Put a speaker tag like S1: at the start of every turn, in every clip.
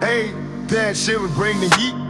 S1: Hey, that shit would bring the heat.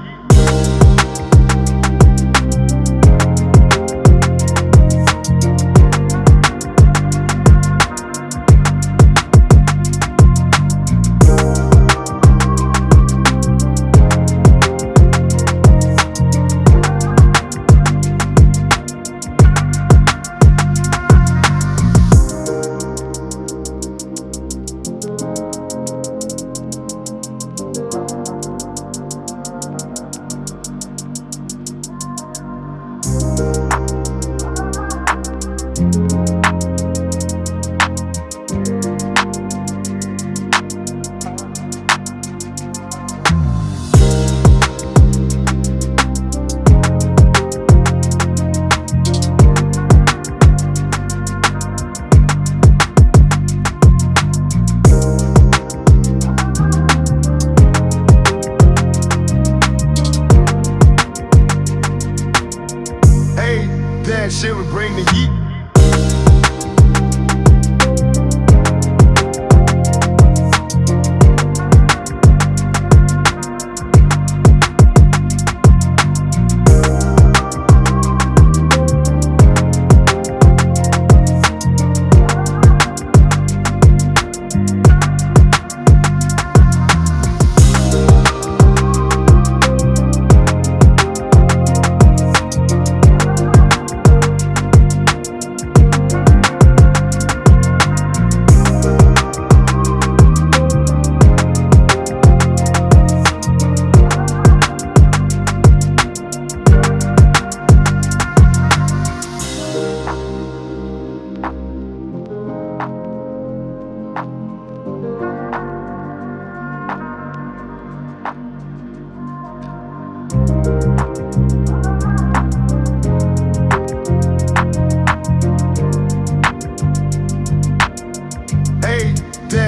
S1: Would bring the heat.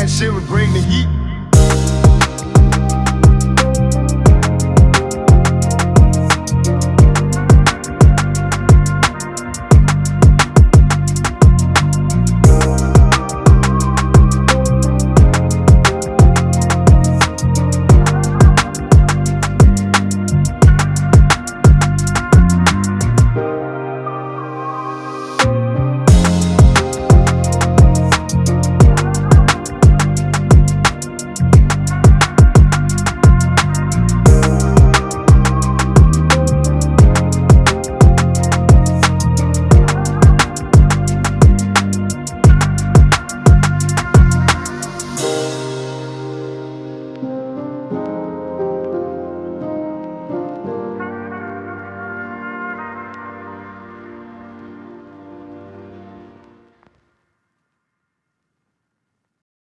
S1: That shit would bring the heat.